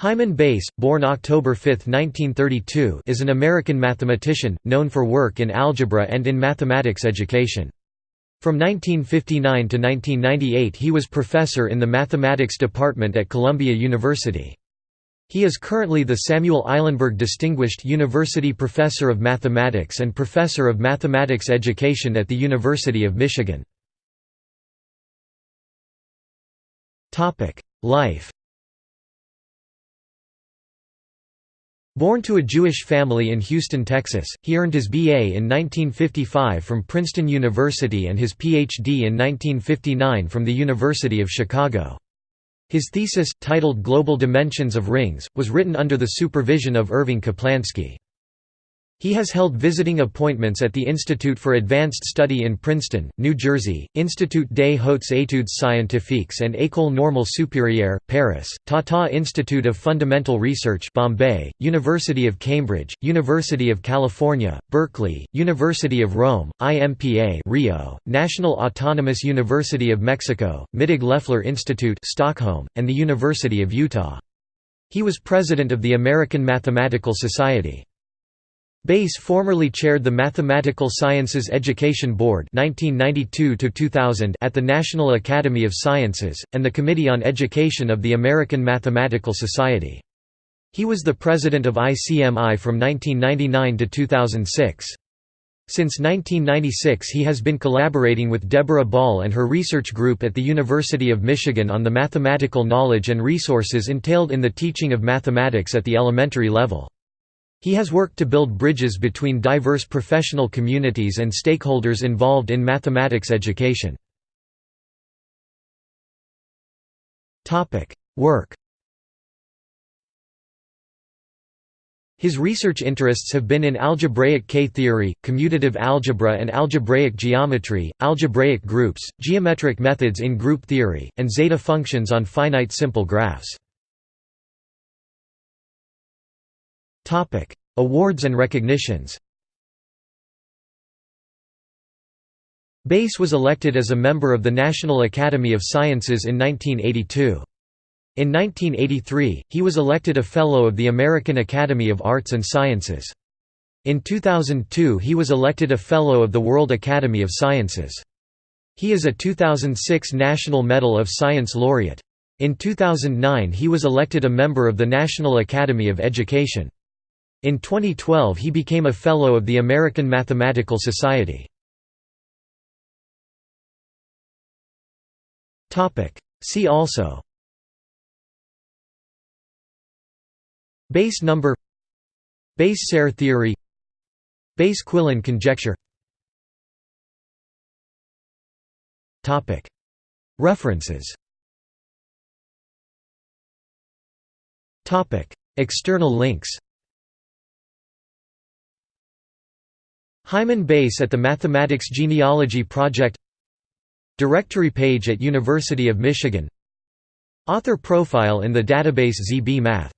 Hyman Bass, born October 5, 1932 is an American mathematician, known for work in algebra and in mathematics education. From 1959 to 1998 he was professor in the mathematics department at Columbia University. He is currently the Samuel Eilenberg Distinguished University Professor of Mathematics and Professor of Mathematics Education at the University of Michigan. Life Born to a Jewish family in Houston, Texas, he earned his B.A. in 1955 from Princeton University and his Ph.D. in 1959 from the University of Chicago. His thesis, titled Global Dimensions of Rings, was written under the supervision of Irving Kaplansky. He has held visiting appointments at the Institute for Advanced Study in Princeton, New Jersey, Institut des Hautes Études Scientifiques and École Normale Supérieure, Paris, Tata Institute of Fundamental Research Bombay, University of Cambridge, University of California, Berkeley, University of Rome, IMPA Rio, National Autonomous University of Mexico, Mittag Leffler Institute Stockholm, and the University of Utah. He was president of the American Mathematical Society. Bass formerly chaired the Mathematical Sciences Education Board 1992 at the National Academy of Sciences, and the Committee on Education of the American Mathematical Society. He was the president of ICMI from 1999 to 2006. Since 1996 he has been collaborating with Deborah Ball and her research group at the University of Michigan on the mathematical knowledge and resources entailed in the teaching of mathematics at the elementary level. He has worked to build bridges between diverse professional communities and stakeholders involved in mathematics education. Work His research interests have been in algebraic K-theory, commutative algebra and algebraic geometry, algebraic groups, geometric methods in group theory, and zeta functions on finite simple graphs. Awards and recognitions Bass was elected as a member of the National Academy of Sciences in 1982. In 1983, he was elected a Fellow of the American Academy of Arts and Sciences. In 2002 he was elected a Fellow of the World Academy of Sciences. He is a 2006 National Medal of Science laureate. In 2009 he was elected a member of the National Academy of Education. In 2012 he became a Fellow of the American Mathematical Society. See also Bass number Bass Serre theory Bass Quillen conjecture References External links Hyman Bass at the Mathematics Genealogy Project Directory page at University of Michigan Author profile in the database ZB Math